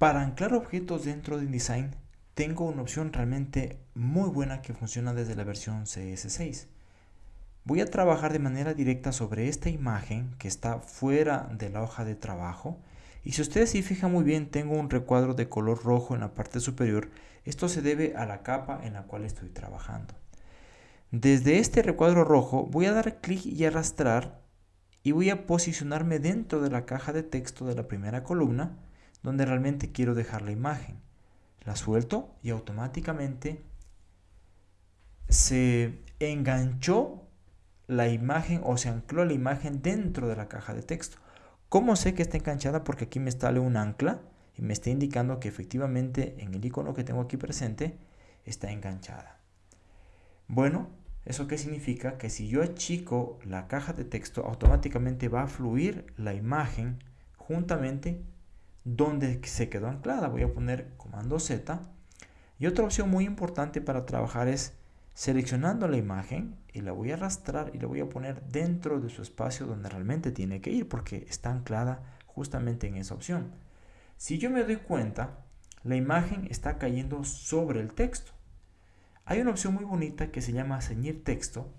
Para anclar objetos dentro de InDesign, tengo una opción realmente muy buena que funciona desde la versión CS6. Voy a trabajar de manera directa sobre esta imagen que está fuera de la hoja de trabajo y si ustedes se fijan muy bien tengo un recuadro de color rojo en la parte superior. Esto se debe a la capa en la cual estoy trabajando. Desde este recuadro rojo voy a dar clic y arrastrar y voy a posicionarme dentro de la caja de texto de la primera columna donde realmente quiero dejar la imagen. La suelto y automáticamente se enganchó la imagen o se ancló la imagen dentro de la caja de texto. ¿Cómo sé que está enganchada? Porque aquí me sale un ancla y me está indicando que efectivamente en el icono que tengo aquí presente está enganchada. Bueno, ¿eso qué significa? Que si yo achico la caja de texto, automáticamente va a fluir la imagen juntamente donde se quedó anclada. Voy a poner comando Z. Y otra opción muy importante para trabajar es seleccionando la imagen y la voy a arrastrar y la voy a poner dentro de su espacio donde realmente tiene que ir porque está anclada justamente en esa opción. Si yo me doy cuenta, la imagen está cayendo sobre el texto. Hay una opción muy bonita que se llama ceñir texto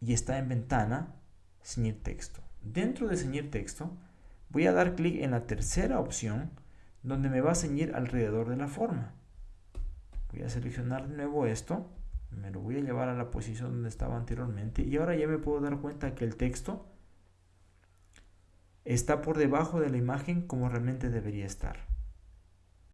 y está en ventana ceñir texto. Dentro de ceñir texto voy a dar clic en la tercera opción donde me va a ceñir alrededor de la forma. Voy a seleccionar de nuevo esto, me lo voy a llevar a la posición donde estaba anteriormente y ahora ya me puedo dar cuenta que el texto está por debajo de la imagen como realmente debería estar.